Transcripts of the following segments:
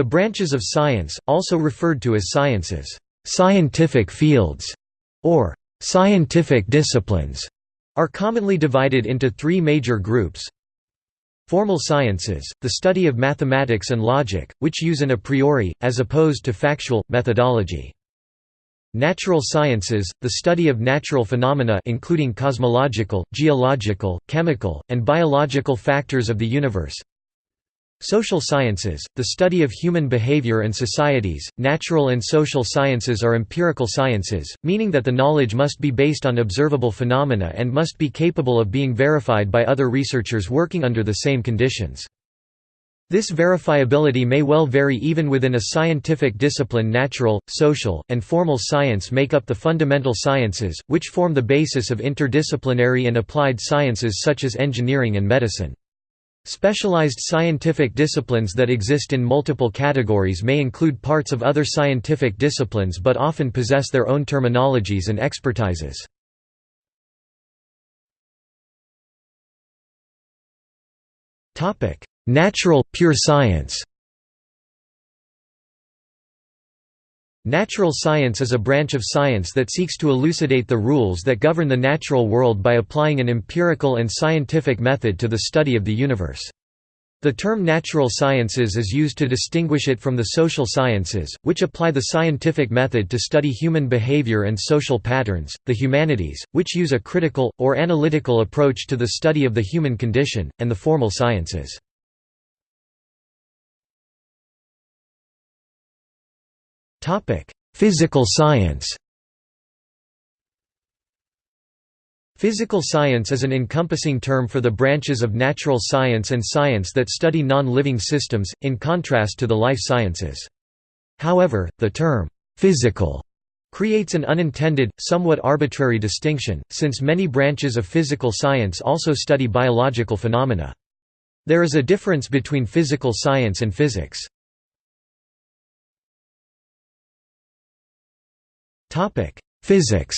The branches of science, also referred to as sciences, scientific fields, or scientific disciplines, are commonly divided into three major groups. Formal sciences, the study of mathematics and logic, which use an a priori, as opposed to factual, methodology. Natural sciences, the study of natural phenomena including cosmological, geological, chemical, and biological factors of the universe. Social sciences, the study of human behavior and societies. Natural and social sciences are empirical sciences, meaning that the knowledge must be based on observable phenomena and must be capable of being verified by other researchers working under the same conditions. This verifiability may well vary even within a scientific discipline natural, social, and formal science make up the fundamental sciences, which form the basis of interdisciplinary and applied sciences such as engineering and medicine. Specialized scientific disciplines that exist in multiple categories may include parts of other scientific disciplines but often possess their own terminologies and expertises. Natural, pure science Natural science is a branch of science that seeks to elucidate the rules that govern the natural world by applying an empirical and scientific method to the study of the universe. The term natural sciences is used to distinguish it from the social sciences, which apply the scientific method to study human behavior and social patterns, the humanities, which use a critical, or analytical approach to the study of the human condition, and the formal sciences. Topic: Physical science. Physical science is an encompassing term for the branches of natural science and science that study non-living systems, in contrast to the life sciences. However, the term, "'physical' creates an unintended, somewhat arbitrary distinction, since many branches of physical science also study biological phenomena. There is a difference between physical science and physics. Topic: Physics.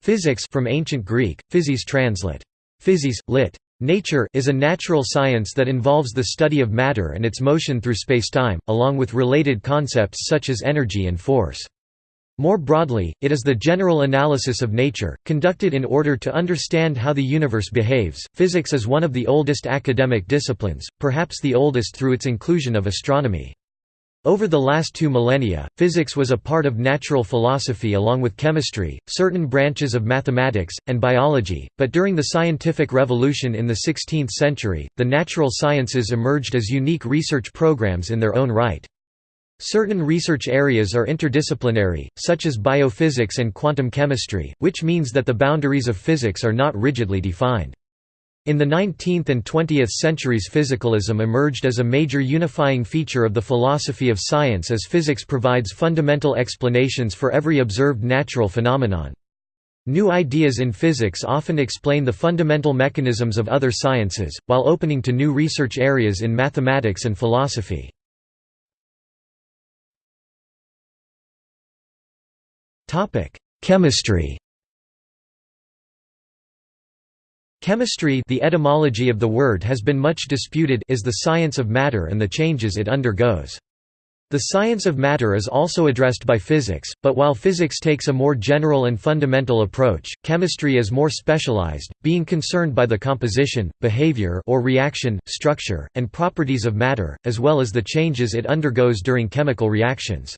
Physics from ancient Greek, physis translate. Physis, lit. Nature is a natural science that involves the study of matter and its motion through spacetime, along with related concepts such as energy and force. More broadly, it is the general analysis of nature, conducted in order to understand how the universe behaves. Physics is one of the oldest academic disciplines, perhaps the oldest through its inclusion of astronomy. Over the last two millennia, physics was a part of natural philosophy along with chemistry, certain branches of mathematics, and biology, but during the scientific revolution in the 16th century, the natural sciences emerged as unique research programs in their own right. Certain research areas are interdisciplinary, such as biophysics and quantum chemistry, which means that the boundaries of physics are not rigidly defined. In the 19th and 20th centuries physicalism emerged as a major unifying feature of the philosophy of science as physics provides fundamental explanations for every observed natural phenomenon. New ideas in physics often explain the fundamental mechanisms of other sciences, while opening to new research areas in mathematics and philosophy. Chemistry Chemistry the etymology of the word has been much disputed is the science of matter and the changes it undergoes. The science of matter is also addressed by physics, but while physics takes a more general and fundamental approach, chemistry is more specialized, being concerned by the composition, behavior or reaction, structure, and properties of matter, as well as the changes it undergoes during chemical reactions.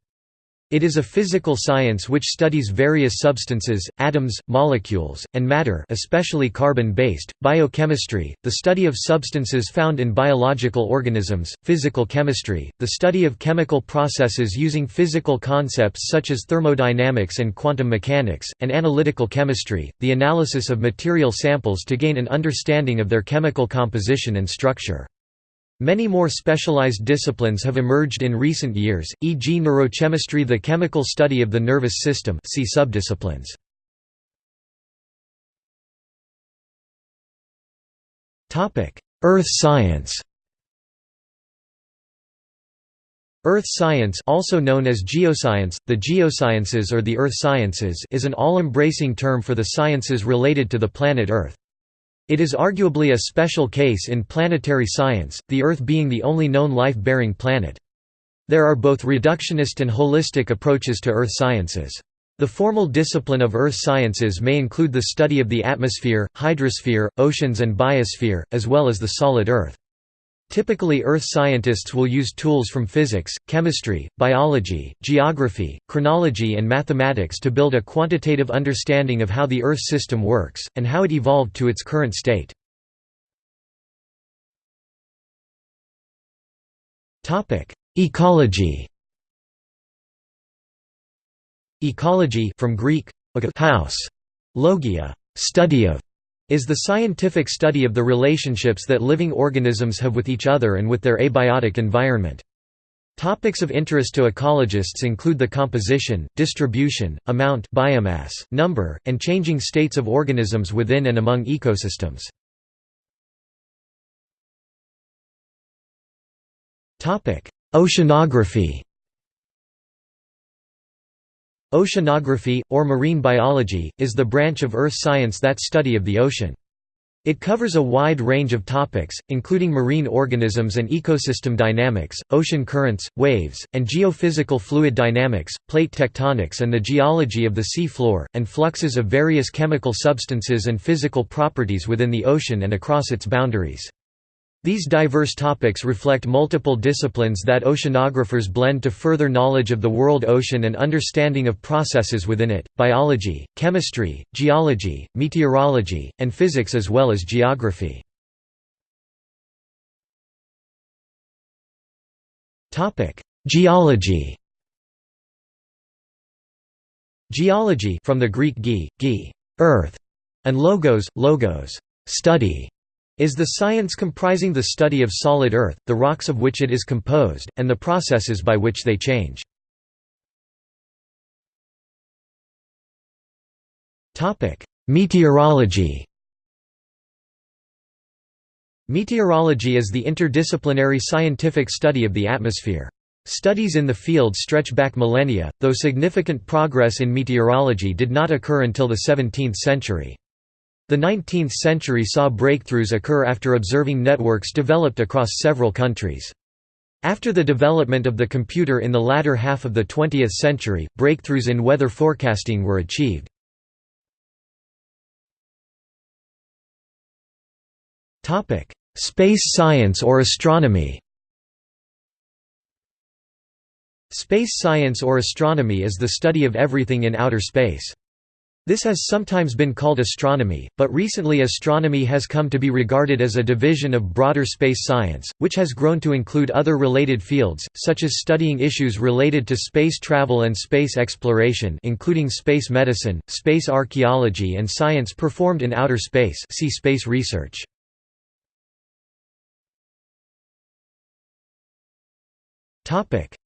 It is a physical science which studies various substances, atoms, molecules, and matter especially carbon-based, biochemistry, the study of substances found in biological organisms, physical chemistry, the study of chemical processes using physical concepts such as thermodynamics and quantum mechanics, and analytical chemistry, the analysis of material samples to gain an understanding of their chemical composition and structure. Many more specialized disciplines have emerged in recent years, e.g. neurochemistry the chemical study of the nervous system see subdisciplines. Earth science Earth science also known as geoscience, the geosciences or the earth sciences is an all-embracing term for the sciences related to the planet Earth. It is arguably a special case in planetary science, the Earth being the only known life-bearing planet. There are both reductionist and holistic approaches to Earth sciences. The formal discipline of earth sciences may include the study of the atmosphere, hydrosphere, oceans and biosphere, as well as the solid Earth. Typically earth scientists will use tools from physics, chemistry, biology, geography, chronology and mathematics to build a quantitative understanding of how the Earth system works, and how it evolved to its current state. Ecology. Ecology from Greek house, logia, study of, is the scientific study of the relationships that living organisms have with each other and with their abiotic environment. Topics of interest to ecologists include the composition, distribution, amount biomass, number, and changing states of organisms within and among ecosystems. Oceanography Oceanography, or marine biology, is the branch of earth science that study of the ocean. It covers a wide range of topics, including marine organisms and ecosystem dynamics, ocean currents, waves, and geophysical fluid dynamics, plate tectonics and the geology of the sea floor, and fluxes of various chemical substances and physical properties within the ocean and across its boundaries. These diverse topics reflect multiple disciplines that oceanographers blend to further knowledge of the world ocean and understanding of processes within it, biology, chemistry, geology, meteorology, and physics as well as geography. Geology Geology from the Greek ge, ge, earth, and logos, logos, study, is the science comprising the study of solid Earth, the rocks of which it is composed, and the processes by which they change. Meteorology Meteorology is the interdisciplinary scientific study of the atmosphere. Studies in the field stretch back millennia, though significant progress in meteorology did not occur until the 17th century. The 19th century saw breakthroughs occur after observing networks developed across several countries. After the development of the computer in the latter half of the 20th century, breakthroughs in weather forecasting were achieved. Space science or astronomy Space science or astronomy is the study of everything in outer space. This has sometimes been called astronomy, but recently astronomy has come to be regarded as a division of broader space science, which has grown to include other related fields, such as studying issues related to space travel and space exploration including space medicine, space archaeology and science performed in outer space see space research.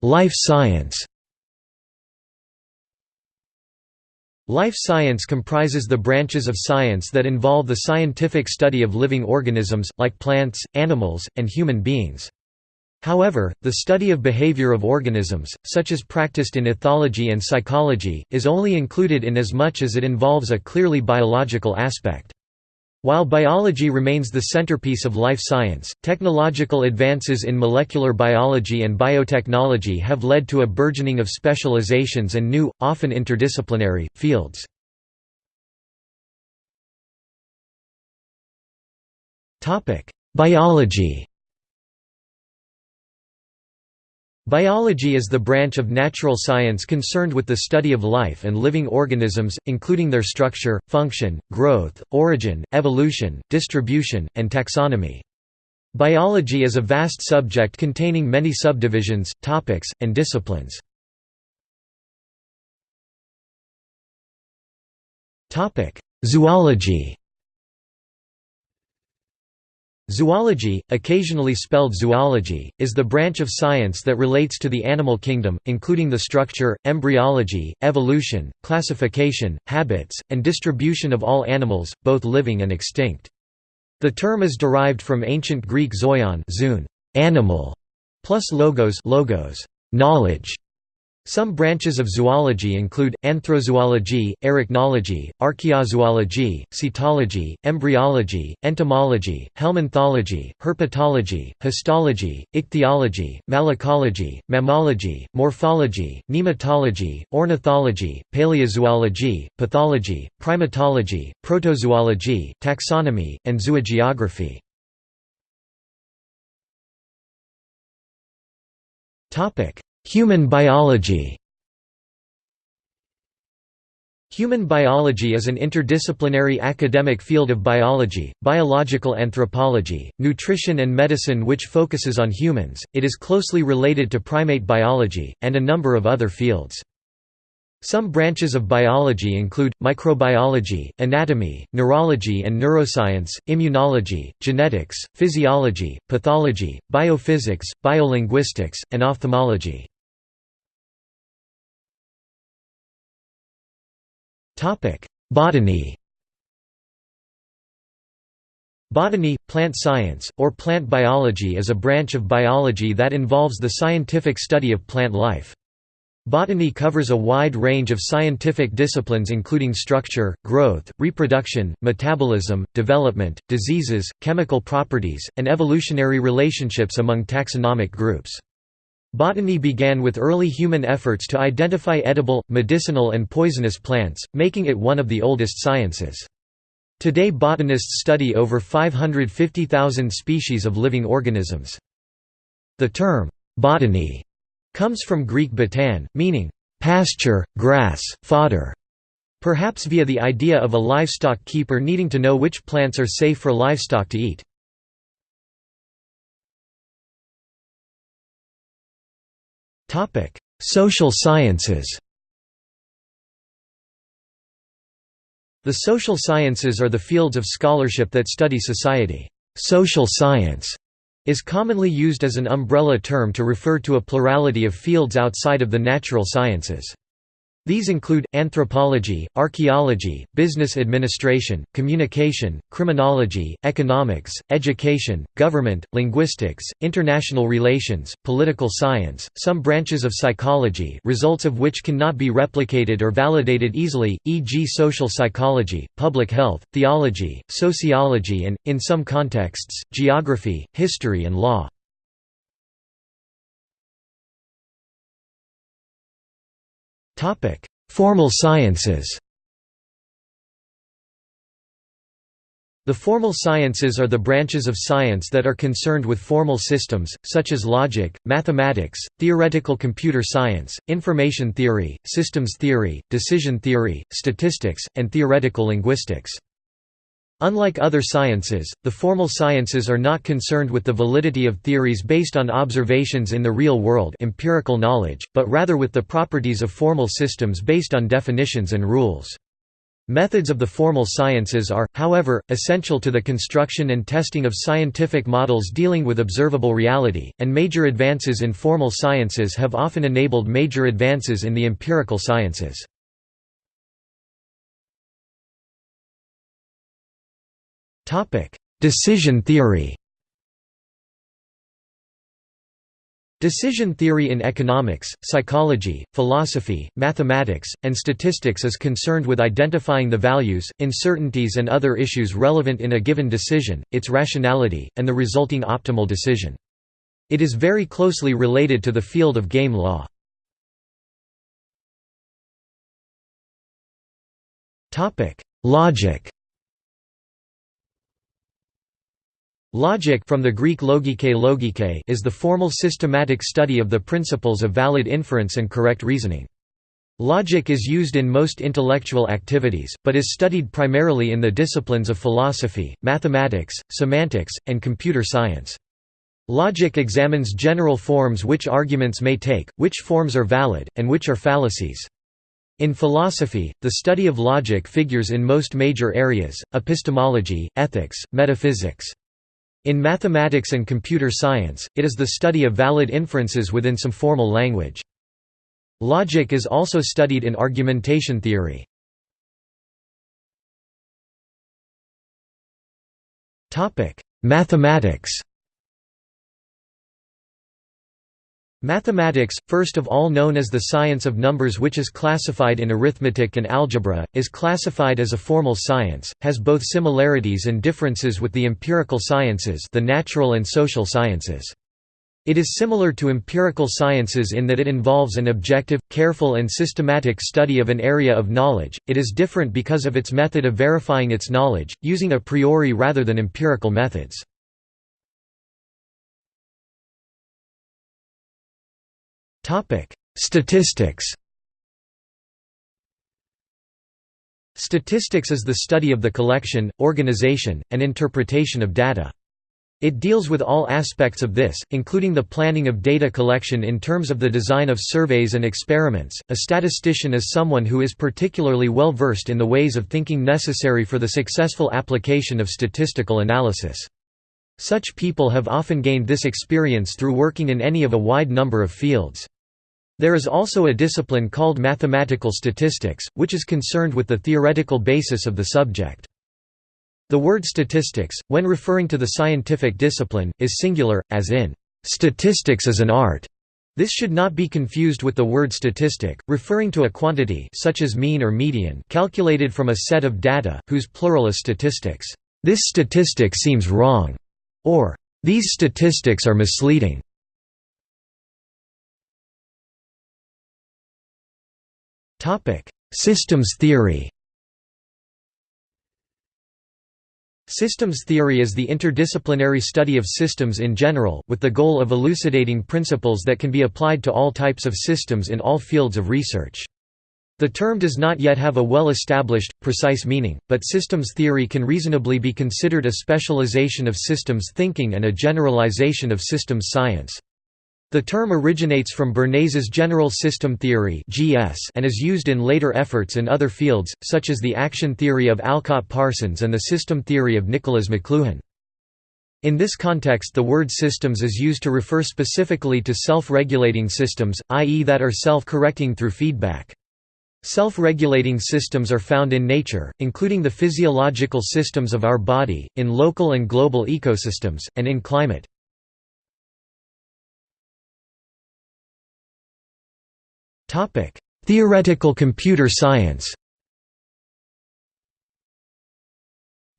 Life science Life science comprises the branches of science that involve the scientific study of living organisms, like plants, animals, and human beings. However, the study of behavior of organisms, such as practiced in ethology and psychology, is only included in as much as it involves a clearly biological aspect. While biology remains the centerpiece of life science, technological advances in molecular biology and biotechnology have led to a burgeoning of specializations and new, often interdisciplinary, fields. Biology Biology is the branch of natural science concerned with the study of life and living organisms, including their structure, function, growth, origin, evolution, distribution, and taxonomy. Biology is a vast subject containing many subdivisions, topics, and disciplines. Zoology Zoology, occasionally spelled zoology, is the branch of science that relates to the animal kingdom, including the structure, embryology, evolution, classification, habits, and distribution of all animals, both living and extinct. The term is derived from ancient Greek zoion animal, plus logos, logos knowledge. Some branches of zoology include, anthrozoology, arachnology, archaeozoology, cetology, embryology, entomology, helminthology, herpetology, histology, ichthyology, malacology, mammalogy, morphology, nematology, ornithology, paleozoology, pathology, primatology, protozoology, taxonomy, and zoogeography. Human biology Human biology is an interdisciplinary academic field of biology, biological anthropology, nutrition and medicine which focuses on humans, it is closely related to primate biology, and a number of other fields. Some branches of biology include, microbiology, anatomy, neurology and neuroscience, immunology, genetics, physiology, pathology, biophysics, biolinguistics, and ophthalmology. Botany Botany, plant science, or plant biology is a branch of biology that involves the scientific study of plant life. Botany covers a wide range of scientific disciplines including structure, growth, reproduction, metabolism, development, diseases, chemical properties, and evolutionary relationships among taxonomic groups. Botany began with early human efforts to identify edible, medicinal and poisonous plants, making it one of the oldest sciences. Today botanists study over 550,000 species of living organisms. The term, botany comes from Greek botan, meaning pasture, grass, fodder, perhaps via the idea of a livestock keeper needing to know which plants are safe for livestock to eat. Social sciences The social sciences are the fields of scholarship that study society. Social science is commonly used as an umbrella term to refer to a plurality of fields outside of the natural sciences. These include, anthropology, archaeology, business administration, communication, criminology, economics, education, government, linguistics, international relations, political science, some branches of psychology results of which cannot be replicated or validated easily, e.g. social psychology, public health, theology, sociology and, in some contexts, geography, history and law. Topic: Formal sciences. The formal sciences are the branches of science that are concerned with formal systems, such as logic, mathematics, theoretical computer science, information theory, systems theory, decision theory, statistics, and theoretical linguistics. Unlike other sciences, the formal sciences are not concerned with the validity of theories based on observations in the real world empirical knowledge, but rather with the properties of formal systems based on definitions and rules. Methods of the formal sciences are, however, essential to the construction and testing of scientific models dealing with observable reality, and major advances in formal sciences have often enabled major advances in the empirical sciences. Topic: Decision theory. Decision theory in economics, psychology, philosophy, mathematics, and statistics is concerned with identifying the values, uncertainties and other issues relevant in a given decision, its rationality, and the resulting optimal decision. It is very closely related to the field of game law. Logic Logic from the Greek logike logike is the formal systematic study of the principles of valid inference and correct reasoning. Logic is used in most intellectual activities, but is studied primarily in the disciplines of philosophy, mathematics, semantics, and computer science. Logic examines general forms which arguments may take, which forms are valid, and which are fallacies. In philosophy, the study of logic figures in most major areas, epistemology, ethics, metaphysics. In mathematics and computer science, it is the study of valid inferences within some formal language. Logic is also studied in argumentation theory. Mathematics Mathematics, first of all known as the science of numbers which is classified in arithmetic and algebra, is classified as a formal science, has both similarities and differences with the empirical sciences the natural and social sciences. It is similar to empirical sciences in that it involves an objective, careful and systematic study of an area of knowledge, it is different because of its method of verifying its knowledge, using a priori rather than empirical methods. Statistics Statistics is the study of the collection, organization, and interpretation of data. It deals with all aspects of this, including the planning of data collection in terms of the design of surveys and experiments. A statistician is someone who is particularly well versed in the ways of thinking necessary for the successful application of statistical analysis. Such people have often gained this experience through working in any of a wide number of fields. There is also a discipline called mathematical statistics, which is concerned with the theoretical basis of the subject. The word statistics, when referring to the scientific discipline, is singular, as in, "...statistics is an art." This should not be confused with the word statistic, referring to a quantity such as mean or median calculated from a set of data, whose plural is statistics. This statistic seems wrong, or these statistics are misleading. Systems theory. Systems theory is the interdisciplinary study of systems in general, with the goal of elucidating principles that can be applied to all types of systems in all fields of research. The term does not yet have a well-established, precise meaning, but systems theory can reasonably be considered a specialization of systems thinking and a generalization of systems science. The term originates from Bertalanffy's general system theory and is used in later efforts in other fields, such as the action theory of Talcott Parsons and the system theory of Niklas Luhmann. In this context the word systems is used to refer specifically to self-regulating systems, i.e. that are self-correcting through feedback. Self-regulating systems are found in nature, including the physiological systems of our body, in local and global ecosystems, and in climate. Topic: Theoretical computer science.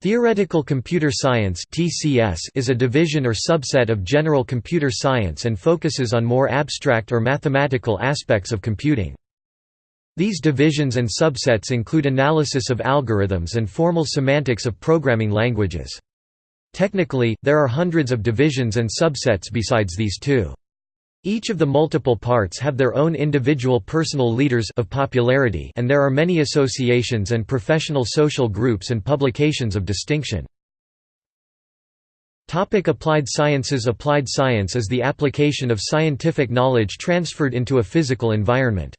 Theoretical computer science (TCS) is a division or subset of general computer science and focuses on more abstract or mathematical aspects of computing. These divisions and subsets include analysis of algorithms and formal semantics of programming languages. Technically, there are hundreds of divisions and subsets besides these two. Each of the multiple parts have their own individual personal leaders of popularity and there are many associations and professional social groups and publications of distinction. Topic applied sciences Applied science is the application of scientific knowledge transferred into a physical environment.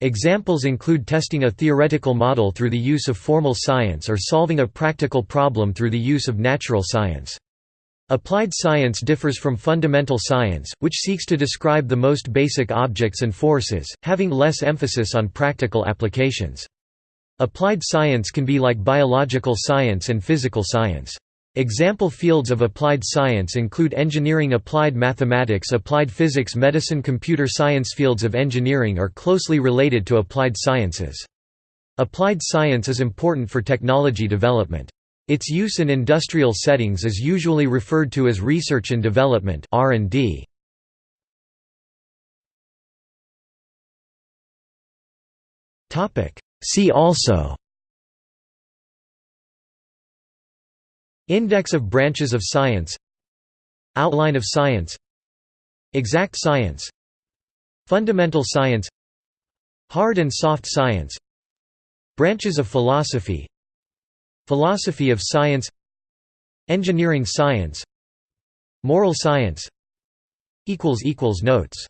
Examples include testing a theoretical model through the use of formal science or solving a practical problem through the use of natural science. Applied science differs from fundamental science, which seeks to describe the most basic objects and forces, having less emphasis on practical applications. Applied science can be like biological science and physical science. Example fields of applied science include engineering applied mathematics applied physics medicine computer science Fields of engineering are closely related to applied sciences. Applied science is important for technology development. Its use in industrial settings is usually referred to as research and development R&D. Topic See also Index of branches of science Outline of science Exact science Fundamental science Hard and soft science Branches of philosophy Philosophy of science Engineering science Moral science Notes